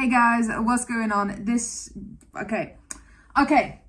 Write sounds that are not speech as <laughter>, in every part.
Hey guys, what's going on? This, okay, okay.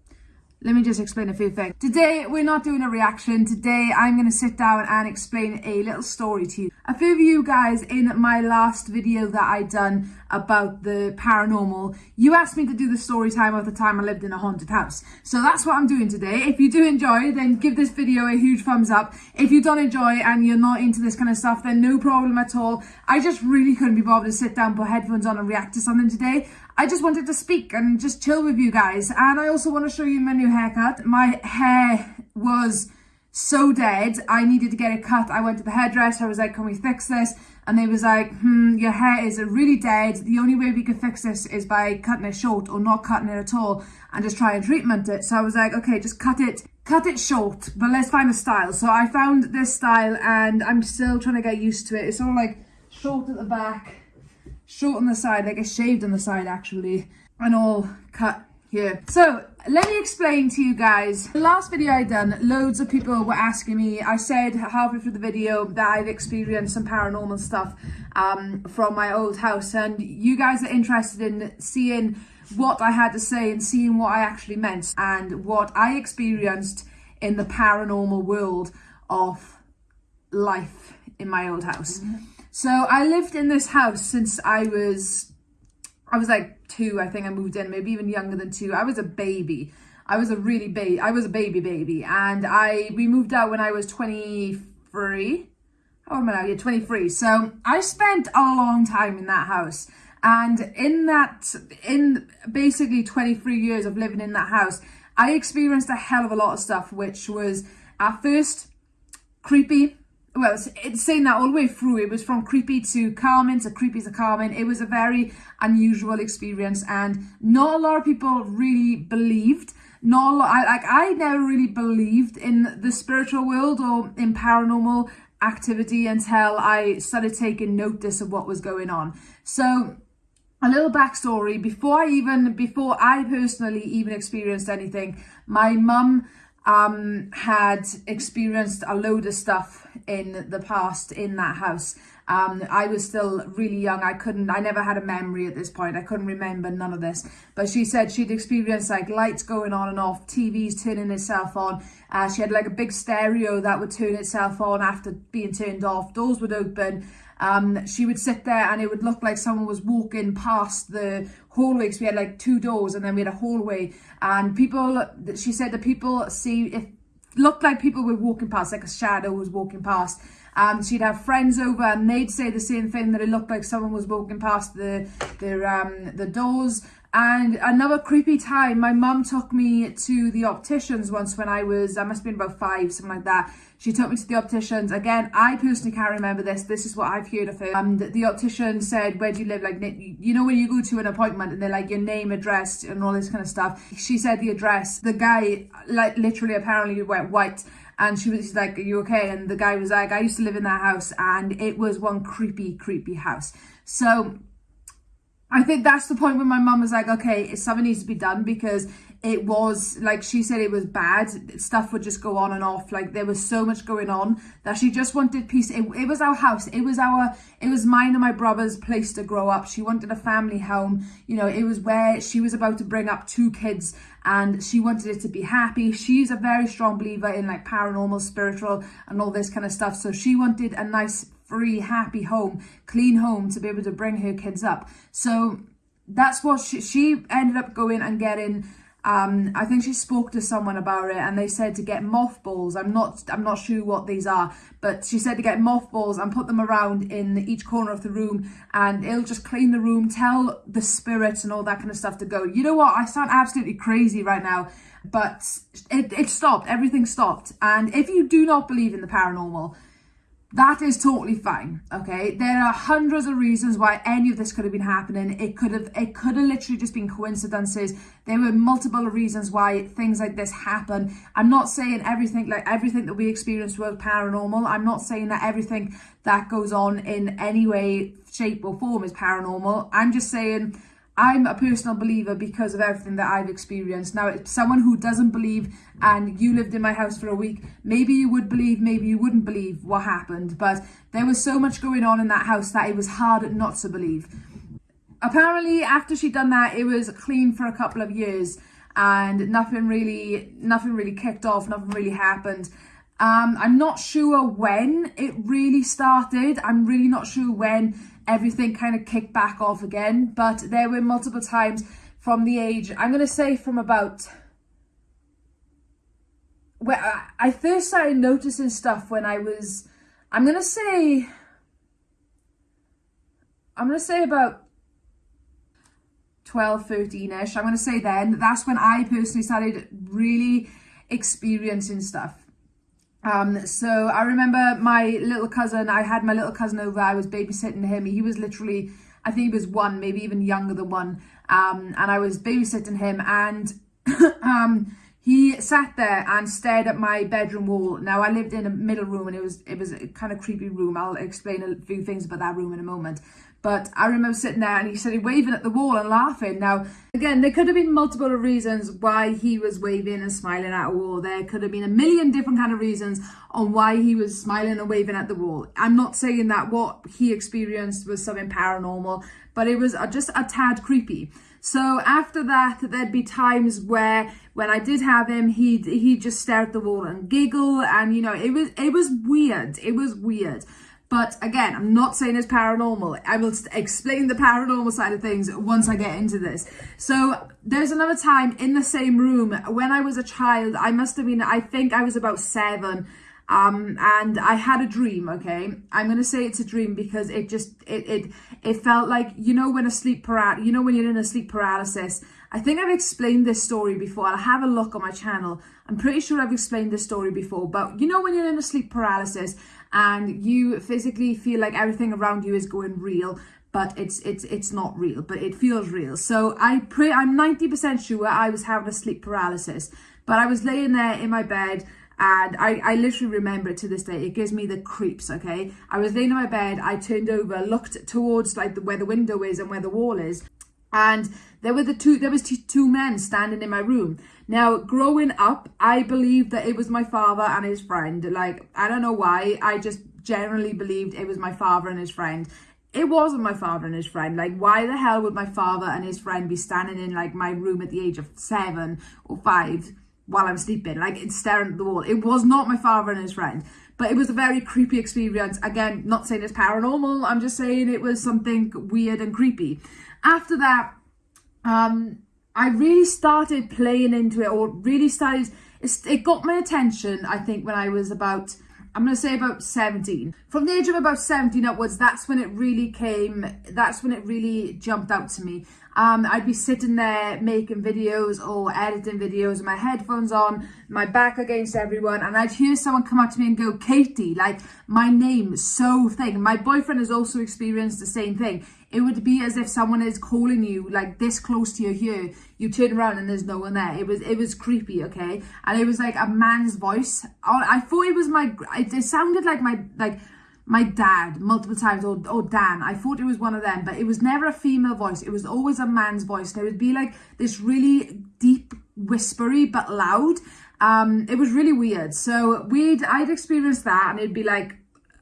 Let me just explain a few things. Today, we're not doing a reaction. Today, I'm going to sit down and explain a little story to you. A few of you guys in my last video that I done about the paranormal, you asked me to do the story time of the time I lived in a haunted house. So that's what I'm doing today. If you do enjoy, then give this video a huge thumbs up. If you don't enjoy and you're not into this kind of stuff, then no problem at all. I just really couldn't be bothered to sit down, put headphones on and react to something today. I just wanted to speak and just chill with you guys. And I also want to show you my new haircut. My hair was so dead. I needed to get it cut. I went to the hairdresser. I was like, can we fix this? And they was like, hmm, your hair is really dead. The only way we can fix this is by cutting it short or not cutting it at all and just try and treatment it. So I was like, okay, just cut it, cut it short, but let's find a style. So I found this style and I'm still trying to get used to it. It's all like short at the back short on the side, like it's shaved on the side actually, and all cut here. So let me explain to you guys. The last video I done, loads of people were asking me, I said halfway through the video that I've experienced some paranormal stuff um, from my old house and you guys are interested in seeing what I had to say and seeing what I actually meant and what I experienced in the paranormal world of life in my old house. Mm -hmm. So I lived in this house since I was, I was like two, I think I moved in, maybe even younger than two. I was a baby. I was a really baby, I was a baby baby. And I, we moved out when I was 23. How am I now? Yeah, 23. So I spent a long time in that house. And in that, in basically 23 years of living in that house, I experienced a hell of a lot of stuff, which was at first creepy, well, it's, saying that all the way through. It was from creepy to calming to creepy to calming. It was a very unusual experience and not a lot of people really believed. Not a lot, I, like I never really believed in the spiritual world or in paranormal activity until I started taking notice of what was going on. So a little backstory, before I even, before I personally even experienced anything, my mum um, had experienced a load of stuff in the past in that house. Um, I was still really young. I couldn't, I never had a memory at this point. I couldn't remember none of this. But she said she'd experienced like lights going on and off, TVs turning itself on. Uh, she had like a big stereo that would turn itself on after being turned off. Doors would open um, she would sit there and it would look like someone was walking past the hallway because we had like two doors and then we had a hallway and people, she said that people see, it looked like people were walking past, like a shadow was walking past. Um, she'd have friends over and they'd say the same thing that it looked like someone was walking past the the um the doors and another creepy time, my mum took me to the opticians once when I was, I must have been about five, something like that. She took me to the opticians. Again, I personally can't remember this. This is what I've heard of it. Um, the, the optician said, where do you live? Like, you know when you go to an appointment and they're like, your name, address, and all this kind of stuff. She said the address. The guy, like, literally apparently went white and she was like, are you okay? And the guy was like, I used to live in that house and it was one creepy, creepy house. So I think that's the point when my mum was like, okay, something needs to be done because it was, like she said, it was bad. Stuff would just go on and off. Like there was so much going on that she just wanted peace. It, it was our house. It was our, it was mine and my brother's place to grow up. She wanted a family home. You know, it was where she was about to bring up two kids and she wanted it to be happy. She's a very strong believer in like paranormal, spiritual and all this kind of stuff. So she wanted a nice free, happy home, clean home to be able to bring her kids up. So that's what she, she ended up going and getting um i think she spoke to someone about it and they said to get mothballs. I'm not i'm not sure what these are but she said to get mothballs and put them around in each corner of the room and it'll just clean the room tell the spirits and all that kind of stuff to go. You know what? I sound absolutely crazy right now but it, it stopped. Everything stopped. And if you do not believe in the paranormal that is totally fine okay? There are hundreds of reasons why any of this could have been happening. It could have it could have literally just been coincidences. There were multiple reasons why things like this happen i'm not saying everything like everything that we experience was paranormal. I'm not saying that everything that goes on in any way shape or form is paranormal. I'm just saying I'm a personal believer because of everything that I've experienced. Now, someone who doesn't believe and you lived in my house for a week, maybe you would believe, maybe you wouldn't believe what happened. But there was so much going on in that house that it was hard not to believe. apparently after she'd done that, it was clean for a couple of years and nothing really, nothing really kicked off, nothing really happened. Um, I'm not sure when it really started. I'm really not sure when everything kind of kicked back off again, but there were multiple times from the age, I'm going to say from about, where I first started noticing stuff when I was, I'm going to say, I'm going to say about 12, 13-ish. I'm going to say then, that's when I personally started really experiencing stuff. Um, so I remember my little cousin, I had my little cousin over, I was babysitting him. He was literally, I think he was one, maybe even younger than one. Um, and I was babysitting him and <coughs> um, he sat there and stared at my bedroom wall. Now I lived in a middle room and it was it was a kind of creepy room. I'll explain a few things about that room in a moment. But I remember sitting there and he started waving at the wall and laughing. Now, again, there could have been multiple reasons why he was waving and smiling at a wall. There could have been a million different kind of reasons on why he was smiling and waving at the wall. I'm not saying that what he experienced was something paranormal, but it was just a tad creepy. So after that, there'd be times where when I did have him, he'd, he'd just stare at the wall and giggle. And, you know, it was, it was weird. It was weird. But again, I'm not saying it's paranormal. I will explain the paranormal side of things once I get into this. So there's another time in the same room when I was a child. I must have been, I think I was about seven. Um, and I had a dream, okay? I'm going to say it's a dream because it just, it, it, it felt like, you know, when a sleep paralysis, you know, when you're in a sleep paralysis, I think I've explained this story before. I'll have a look on my channel. I'm pretty sure I've explained this story before, but you know, when you're in a sleep paralysis and you physically feel like everything around you is going real but it's it's it's not real but it feels real so i pray i'm 90 percent sure i was having a sleep paralysis but i was laying there in my bed and I, I literally remember it to this day. It gives me the creeps, okay? I was laying in my bed, I turned over, looked towards like the, where the window is and where the wall is, and there were the two there was two men standing in my room. Now growing up i believed that it was my father and his friend. Like i don't know why. I just generally believed it was my father and his friend. It wasn't my father and his friend. Like why the hell would my father and his friend be standing in like my room at the age of seven or five while i'm sleeping? Like it's staring at the wall. It was not my father and his friend. But it was a very creepy experience. Again not saying it's paranormal. I'm just saying it was something weird and creepy after that, um, I really started playing into it or really started, it got my attention, I think, when I was about, I'm going to say about 17. From the age of about 17 upwards, that's when it really came, that's when it really jumped out to me. Um, I'd be sitting there making videos or editing videos with my headphones on, my back against everyone, and I'd hear someone come up to me and go, Katie, like my name, so thing. My boyfriend has also experienced the same thing. It would be as if someone is calling you like this close to your ear. You turn around and there's no one there. It was it was creepy, okay? And it was like a man's voice. I thought it was my. It sounded like my like my dad multiple times or, or Dan. I thought it was one of them, but it was never a female voice. It was always a man's voice. And it would be like this really deep, whispery, but loud. Um, it was really weird. So we'd, I'd experienced that and it'd be like,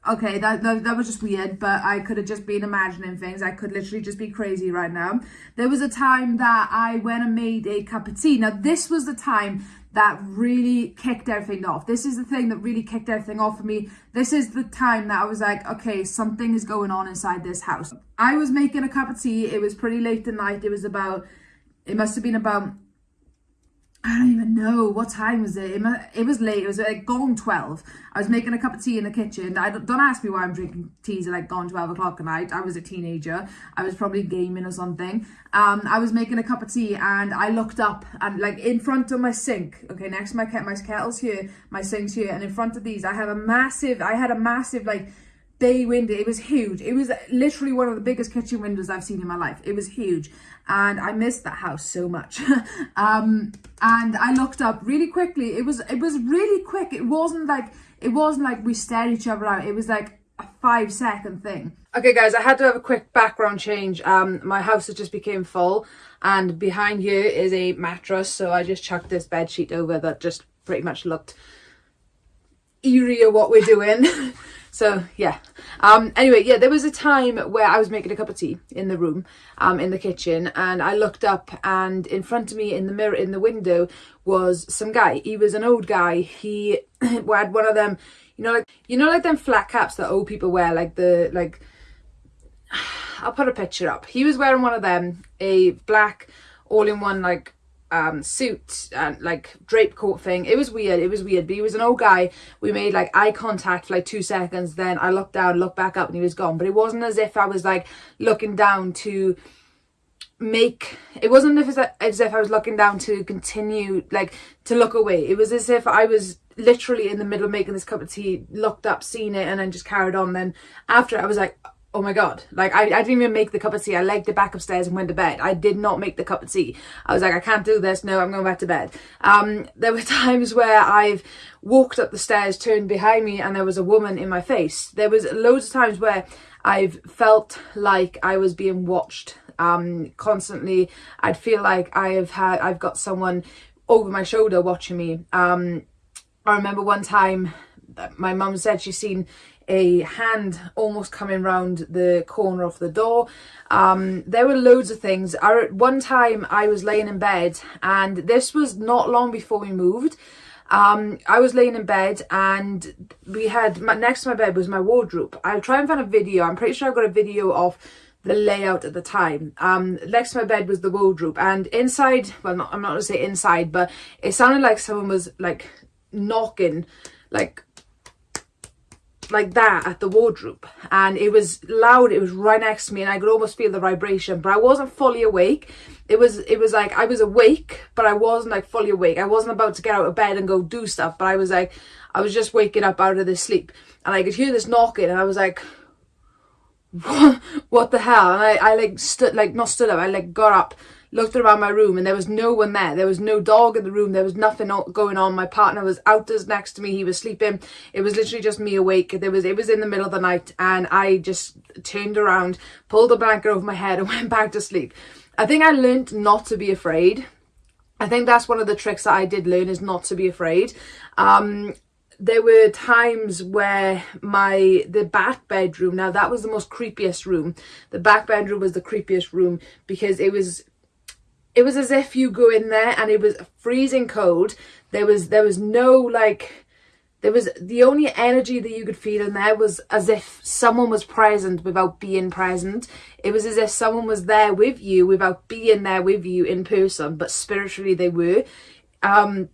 okay, that, that, that was just weird, but I could have just been imagining things. I could literally just be crazy right now. There was a time that I went and made a cup of tea. Now, this was the time that really kicked everything off. This is the thing that really kicked everything off for me. This is the time that I was like, okay, something is going on inside this house. I was making a cup of tea. It was pretty late at night. It was about, it must have been about I don't even know what time was it. It was late. It was like gone 12. I was making a cup of tea in the kitchen. I don't, ask me why I'm drinking teas at like gone 12 o'clock at night. I was a teenager. I was probably gaming or something. Um, I was making a cup of tea and I looked up and like in front of my sink. Okay, next to my my kettle's here, my sink's here, and in front of these I have a massive. I had a massive like bay window. It was huge. It was literally one of the biggest kitchen windows I've seen in my life. It was huge and I missed that house so much. <laughs> um, and I looked up really quickly. It was it was really quick. It wasn't like it wasn't like we stared each other out. It was like a five second thing. Okay guys, I had to have a quick background change. Um, my house has just became full and behind here is a mattress. So I just chucked this bed sheet over that just pretty much looked eerie of what we're doing. <laughs> So yeah. Um, anyway, yeah, there was a time where I was making a cup of tea in the room, um, in the kitchen, and I looked up, and in front of me, in the mirror, in the window, was some guy. He was an old guy. He <clears throat> had one of them, you know, like you know, like them flat caps that old people wear, like the like. <sighs> I'll put a picture up. He was wearing one of them, a black all-in-one like um suit and like drape coat thing. It was weird. It was weird. But he was an old guy. We made like eye contact for like two seconds. Then i looked down looked back up and he was gone. But it wasn't as if i was like looking down to make it wasn't as if, as if i was looking down to continue like to look away. It was as if i was literally in the middle of making this cup of tea looked up seen it and then just carried on. Then after i was like oh my god. Like I, I didn't even make the cup of tea. I legged it back upstairs and went to bed. I did not make the cup of tea. I was like i can't do this. No i'm going back to bed. Um there were <laughs> times where i've walked up the stairs turned behind me and there was a woman in my face. There was loads of times where i've felt like i was being watched um constantly. I'd feel like i have had i've got someone over my shoulder watching me. Um i remember one time my mum said she's seen a hand almost coming round the corner of the door. Um, there were loads of things. I, one time I was laying in bed and this was not long before we moved. Um, I was laying in bed and we had, my, next to my bed was my wardrobe. I'll try and find a video. I'm pretty sure I've got a video of the layout at the time. Um, next to my bed was the wardrobe and inside, well, not, I'm not to say inside, but it sounded like someone was like knocking, like like that at the wardrobe. And it was loud it was right next to me and I could almost feel the vibration but I wasn't fully awake. It was it was like I was awake but I wasn't like fully awake. I wasn't about to get out of bed and go do stuff but I was like I was just waking up out of this sleep. And I could hear this knocking and I was like what, <laughs> what the hell? And I, I like stood like not stood up I like got up looked around my room and there was no one there. There was no dog in the room. There was nothing going on. My partner was outdoors next to me. He was sleeping. It was literally just me awake. There was It was in the middle of the night and I just turned around, pulled a blanket over my head and <laughs> went back to sleep. I think I learned not to be afraid. I think that's one of the tricks that I did learn is not to be afraid. Um, there were times where my the back bedroom now that was the most creepiest room the back bedroom was the creepiest room because it was it was as if you go in there and it was freezing cold. There was there was no like there was the only energy that you could feel in there was as if someone was present without being present. It was as if someone was there with you without being there with you in person, but spiritually they were. Um,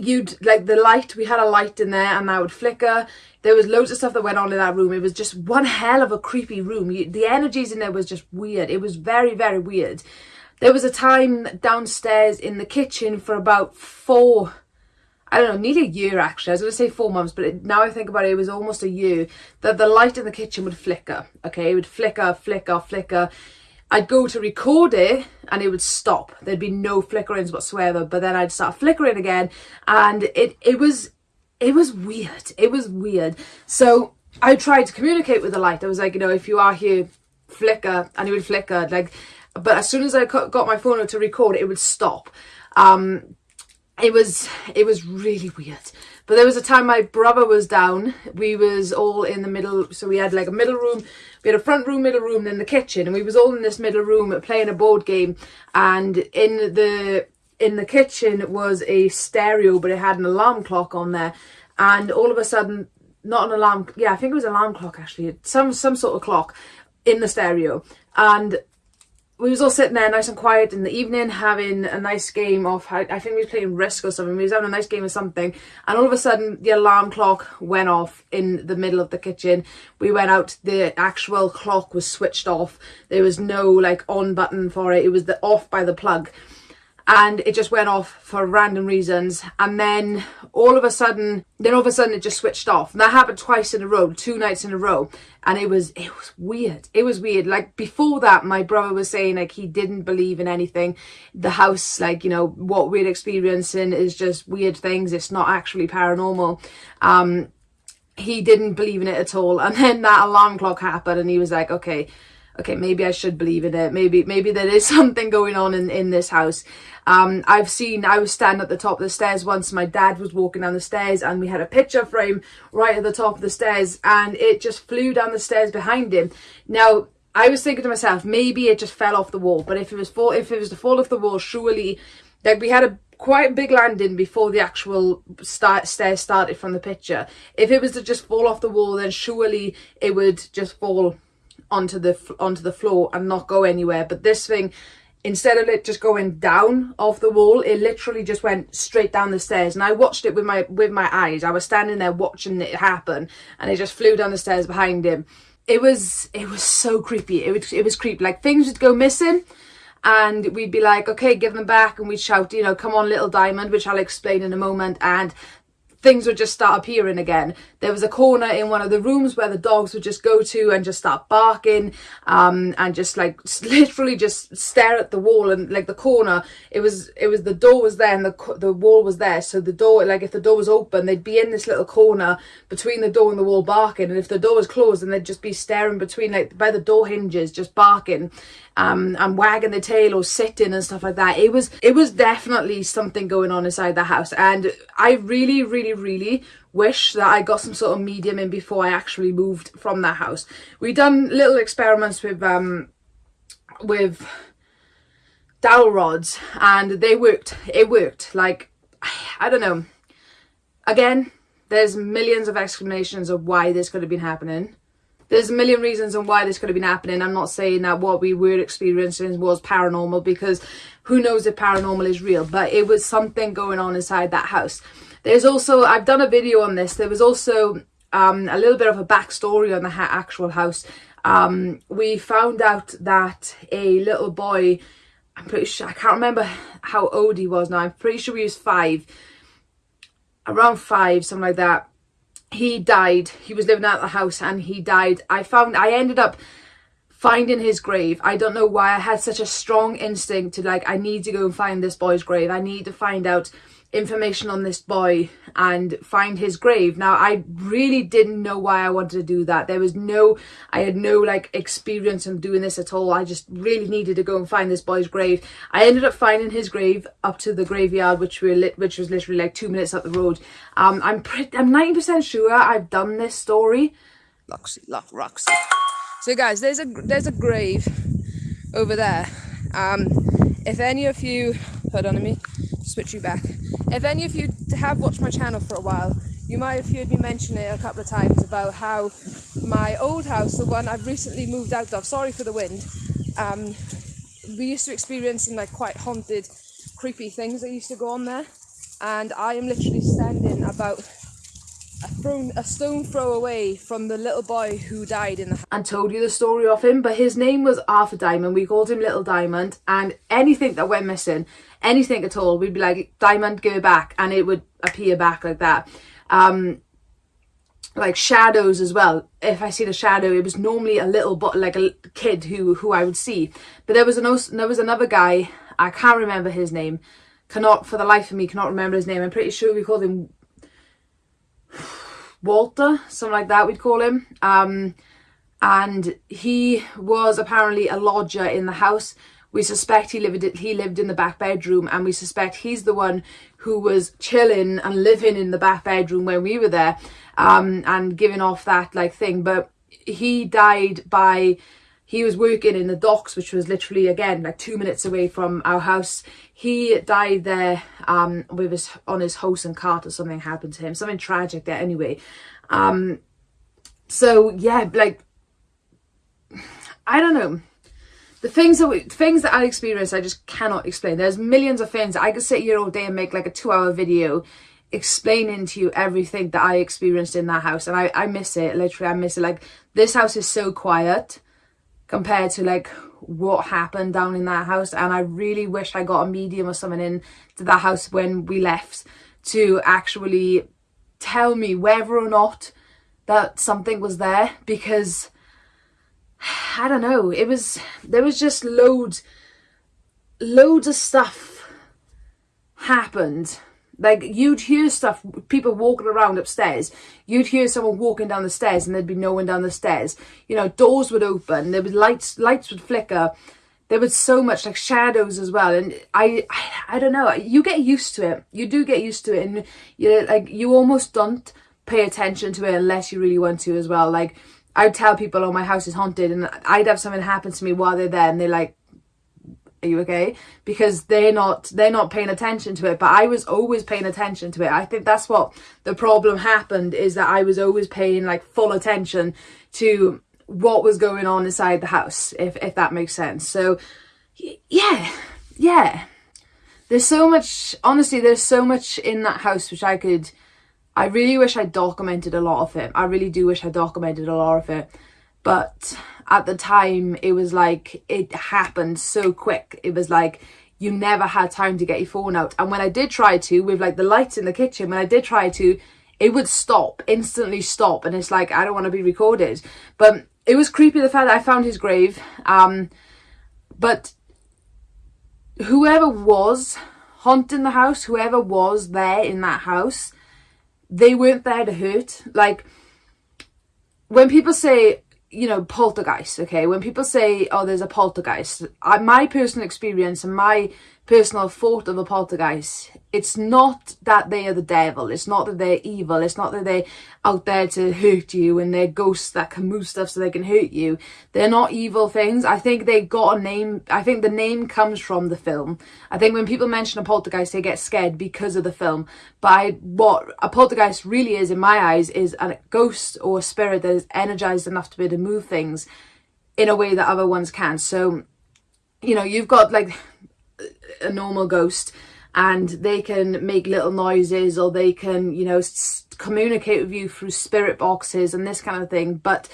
you'd like the light we had a light in there and that would flicker there was loads of stuff that went on in that room it was just one hell of a creepy room you, the energies in there was just weird it was very very weird there was a time downstairs in the kitchen for about four, I don't know, nearly a year actually. I was going to say four months, but it, now I think about it, it was almost a year that the light in the kitchen would flicker. Okay, it would flicker, flicker, flicker. I'd go to record it and it would stop. There'd be no flickerings whatsoever, but then I'd start flickering again and it, it was, it was weird. It was weird. So I tried to communicate with the light. I was like, you know, if you are here, flicker and it would flicker like but as soon as I got my phone to record it would stop. Um it was it was really weird. But there was a time my brother was down. We was all in the middle so we had like a middle room we had a front room middle room then the kitchen and we was all in this middle room playing a board game. And in the in the kitchen was a stereo but it had an alarm clock on there. And all of a sudden not an alarm yeah i think it was an alarm clock actually some some sort of clock in the stereo. And we was all sitting there nice and quiet in the evening having a nice game of I think we was playing Risk or something. We was having a nice game of something and all of a sudden the alarm clock went off in the middle of the kitchen. We went out the actual clock was switched off. There was no like on button for it. It was the off by the plug and it just went off for random reasons. And then all of a sudden then all of a sudden it just switched off. And that happened twice in a row two nights in a row. And it was it was weird. It was weird. Like before that my brother was saying like he didn't believe in anything. The house like you know what we're experiencing is just weird things. It's not actually paranormal. Um he didn't believe in it at all. And then that alarm clock happened and he was like okay okay, maybe I should believe in it. Maybe, maybe there is <laughs> something going on in, in this house. Um, I've seen, I was standing at the top of the stairs once, my dad was walking down the stairs and we had a picture frame right at the top of the stairs and it just flew down the stairs behind him. Now, I was thinking to myself, maybe it just fell off the wall, but if it was fall, if it was to fall off the wall, surely, like we had a quite big landing before the actual start, stairs started from the picture. If it was to just fall off the wall, then surely it would just fall onto the onto the floor and not go anywhere. But this thing, instead of it just going down off the wall, it literally just went straight down the stairs. And I watched it with my with my eyes. I was standing there watching it happen, and it just flew down the stairs behind him. It was it was so creepy. It was it was creepy. Like things would go missing and we'd be like, okay, give them back. And we'd shout, you know, come on, little diamond, which I'll explain in a moment. And things would just start appearing again. There was a corner in one of the rooms where the dogs would just go to and just start barking um, and just like <laughs> literally just stare at the wall and like the corner. It was it was the door was there and the the wall was there. So the door like if the door was open, they'd be in this little corner between the door and the wall barking. And if the door was closed, then they'd just be staring between like by the door hinges, just barking um, and wagging the tail or sitting and stuff like that. It was it was definitely something going on inside the house, and I really, really, really wish that I got some sort of medium in before I actually moved from that house. We done little experiments with um with dowel rods, and they worked. It worked. Like I don't know. Again, there's millions of explanations of why this could have been happening there's a million reasons on why this could have been happening. I'm not saying that what we were experiencing was paranormal because who knows if paranormal is real, but it was something going on inside that house. There's also, I've done a video on this, there was also um, a little bit of a backstory on the ha actual house. Um, we found out that a little boy, I'm pretty sure, I can't remember how old he was now, I'm pretty sure he was five, around five, something like that he died. He was living out the house and he died. I found, I ended up finding his grave. I don't know why I had such a strong instinct to like, I need to go and find this boy's grave. I need to find out information on this boy and find his grave. Now, I really didn't know why I wanted to do that. There was no, I had no like experience in doing this at all. I just really needed to go and find this boy's grave. I ended up finding his grave up to the graveyard, which we lit, which was literally like two minutes up the road. Um, I'm pretty, I'm 90% sure I've done this story. Roxy, Roxy. So guys, there's a, there's a grave over there. Um, if any of you, hold on to me, switch you back. If any of you have watched my channel for a while, you might have heard me mention it a couple of times about how my old house, the one I've recently moved out of, sorry for the wind, um, we used to experience some like quite haunted, creepy things that used to go on there. And I am literally standing about a, a stone throw away from the little boy who died in the and told you the story of him but his name was Arthur Diamond we called him Little Diamond and anything that went missing anything at all we'd be like Diamond it back and it would appear back like that um like shadows as well if i see the shadow it was normally a little but like a kid who who i would see but there was an there was another guy i can't remember his name cannot for the life of me cannot remember his name i'm pretty sure we called him <sighs> Walter, something like that we'd call him. Um, and he was apparently a lodger in the house. We suspect he lived he lived in the back bedroom and we suspect he's the one who was chilling and living in the back bedroom when we were there um, and giving off that like thing. But he died by he was working in the docks which was literally again like two minutes away from our house. He died there um with his on his horse and cart or something happened to him. Something tragic there anyway. Um so yeah like <sighs> i don't know the things that we, things that I experienced, I just cannot explain. There's millions of things. I could sit here all day and make like a two hour video explaining to you everything that I experienced in that house. And I, I miss it. Literally, I miss it. Like this house is so quiet compared to like what happened down in that house and I really wish I got a medium or something in to that house when we left to actually tell me whether or not that something was there because I don't know it was there was just loads loads of stuff happened Like you'd hear stuff, people walking around upstairs. You'd hear someone walking down the stairs and there'd be no one down the stairs. You know, doors would open, there was lights, lights would flicker. There was so much like shadows as well. And I, I, I don't know, you get used to it. You do get used to it. And you like, you almost don't pay attention to it unless you really want to as well. Like I'd tell people, oh, my house is haunted and I'd have something happen to me while they're there and they're like, are you okay? Because they're not they're not paying attention to it but i was always paying attention to it. I think that's what the problem happened is that i was always paying like full attention to what was going on inside the house if if that makes sense. So yeah yeah. There's so much honestly there's so much in that house which i could i really wish i documented a lot of it. I really do wish i documented a lot of it. But at the time it was like it happened so quick. It was like you never had time to get your phone out. And when i did try to with like the lights in the kitchen when i did try to it would stop instantly stop. And it's like i don't want to be recorded. But it was creepy the fact that i found his grave. Um but whoever was haunting the house whoever was there in that house they weren't there to hurt like when people say you know, poltergeist, okay? When people say, oh, there's a poltergeist, I, my personal experience and my personal thought of a poltergeist, it's not that they are the devil. It's not that they're evil. It's not that they're out there to hurt you and they're ghosts that can move stuff so they can hurt you. They're not evil things. I think they got a name. I think the name comes from the film. I think when people mention a poltergeist, they get scared because of the film. But I, what a poltergeist really is, in my eyes, is a ghost or a spirit that is energized enough to be able to move things in a way that other ones can. So, you know, you've got like a normal ghost and they can make little noises or they can, you know, communicate with you through spirit boxes and this kind of thing. But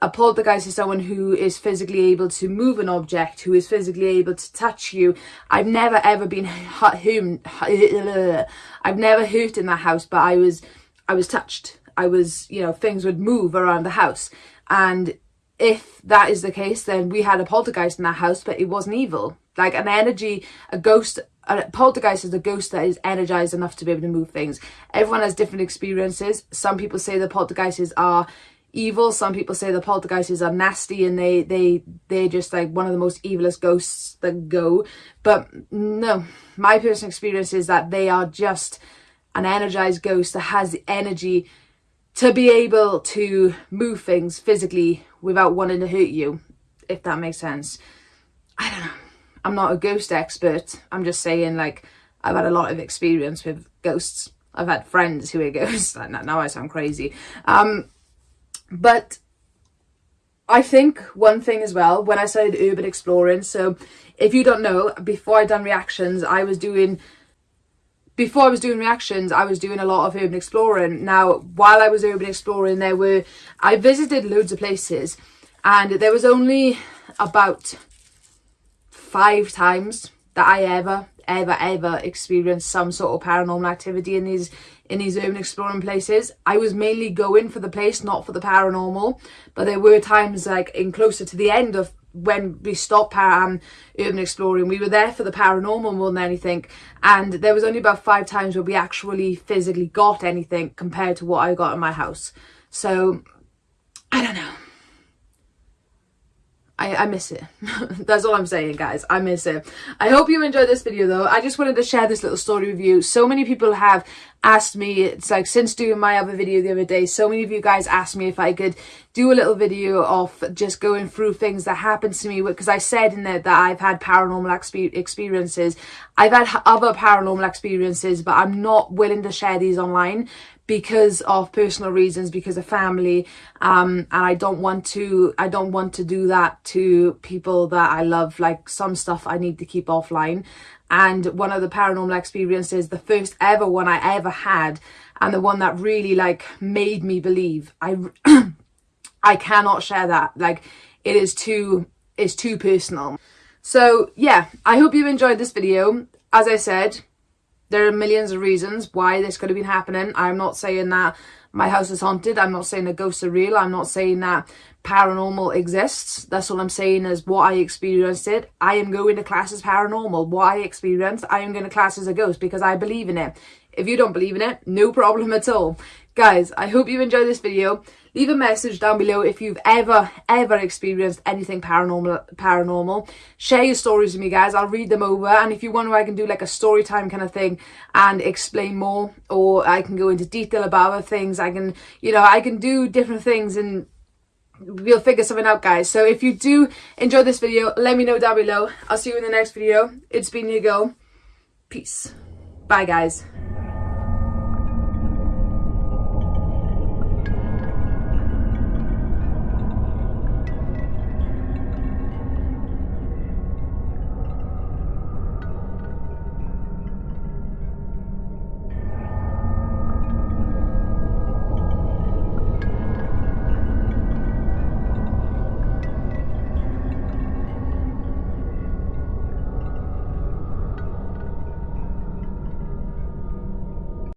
a poltergeist is someone who is physically able to move an object, who is physically able to touch you. I've never ever been <laughs> hurt, <laughs> I've never hurt in that house, but I was, I was touched. I was, you know, things would move around the house. And if that is the case, then we had a poltergeist in that house, but it wasn't evil. Like an energy, a ghost, a poltergeist is a ghost that is energized enough to be able to move things. Everyone has different experiences. Some people say the poltergeists are evil. Some people say the poltergeists are nasty and they, they, they're just like one of the most evilest ghosts that go. But no, my personal experience is that they are just an energized ghost that has the energy to be able to move things physically without wanting to hurt you, if that makes sense. I don't know. I'm not a ghost expert. I'm just saying like I've had a lot of experience with ghosts. I've had friends who are <laughs> ghosts. now I sound crazy. Um, but I think one thing as well, when I started urban exploring, so if you don't know, before I done reactions, I was doing before I was doing reactions, I was doing a lot of urban exploring. Now, while I was urban exploring, there were, I visited loads of places and there was only about five times that I ever, ever, ever experienced some sort of paranormal activity in these in these urban exploring places. I was mainly going for the place, not for the paranormal, but there were times like in closer to the end of when we stopped um, urban exploring, we were there for the paranormal more than anything. And there was only about five times where we actually physically got anything compared to what I got in my house. So, I don't know. I, I miss it. <laughs> That's all I'm saying, guys. I miss it. I hope you enjoyed this video, though. I just wanted to share this little story with you. So many people have asked me, it's like since doing my other video the other day, so many of you guys asked me if I could do a little video of just going through things that happened to me. Because I said in there that I've had paranormal exp experiences. I've had other paranormal experiences, but I'm not willing to share these online because of personal reasons because of family um and i don't want to i don't want to do that to people that i love like some stuff i need to keep offline. And one of the paranormal experiences the first ever one i ever had and the one that really like made me believe i <clears throat> i cannot share that. Like it is too it's too personal. So yeah i hope you enjoyed this video. As i said there are millions of reasons why this could have been happening. I'm not saying that my house is haunted. I'm not saying that ghosts are real. I'm not saying that paranormal exists. That's all I'm saying is what I experienced it. I am going to class as paranormal. What I experienced, I am going to class as a ghost because I believe in it. If you don't believe in it, no problem at all. Guys, I hope you enjoyed this video. Leave a message down below if you've ever, ever experienced anything paranormal. Paranormal. Share your stories with me, guys. I'll read them over. And if you want, I can do like a story time kind of thing and explain more, or I can go into detail about other things. I can, you know, I can do different things and we'll figure something out guys so if you do enjoy this video let me know down below i'll see you in the next video it's been your girl peace bye guys